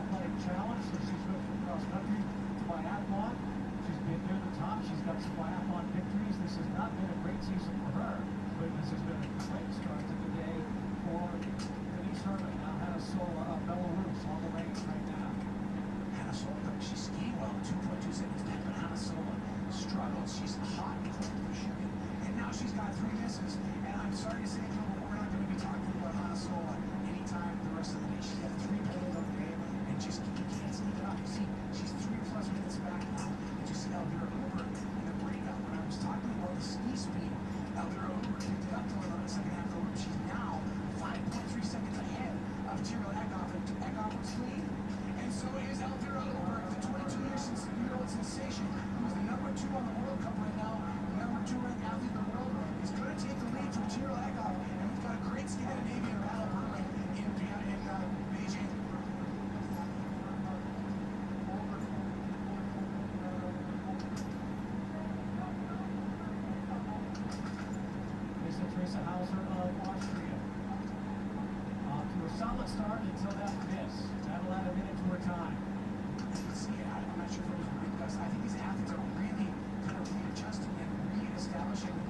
athletic challenge, so she's moved from cross country to biathlon. She's been near the top. She's got some biathlon victories. This has not been a great season for her, but this has been a great start to the day for Denise Herrmann. Now Hanna Sola of Belarus on the range right now. Hanna Sola, she's skiing well, 2.2 seconds back, but Hanna Sola struggled. She's hot and cold for shooting, and now she's got three misses, and I'm sorry to say until that miss. add a minute of minutes more time. See, I'm not sure if it was a weak I think these athletes are really kind of readjusting and reestablishing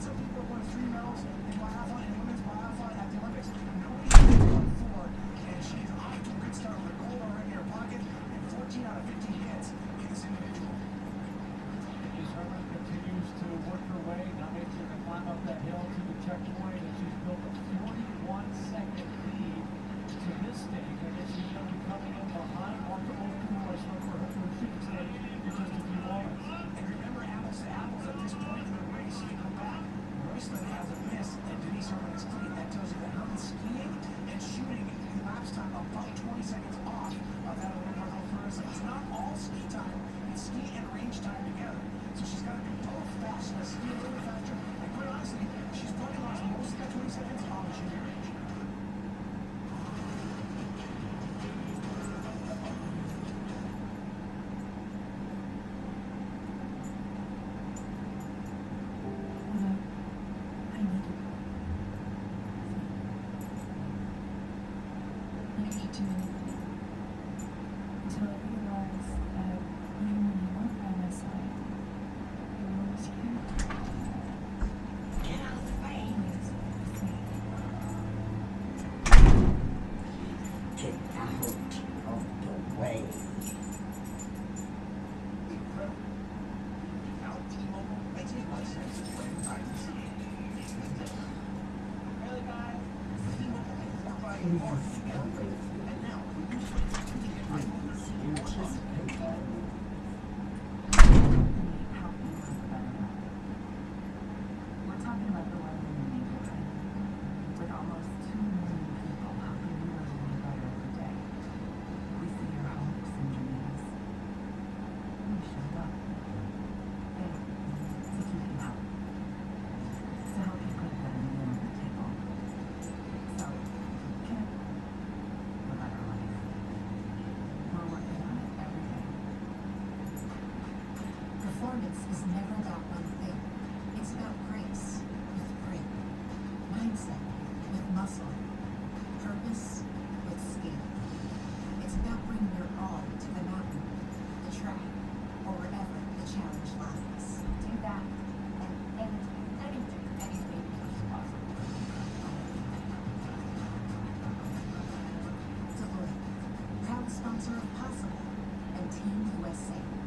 lots of people won three medals. 20 seconds off of that overall first. It's not all ski time, it's ski and range time together. get out of the way. Out of the way. performance is never about one thing. It's about grace with grit. mindset with muscle, purpose with skill. It's about bringing your all to the mountain, the track, or wherever the challenge lies. Do that and anything, anything, anything possible. Deloitte, proud sponsor of Possible and Team USA.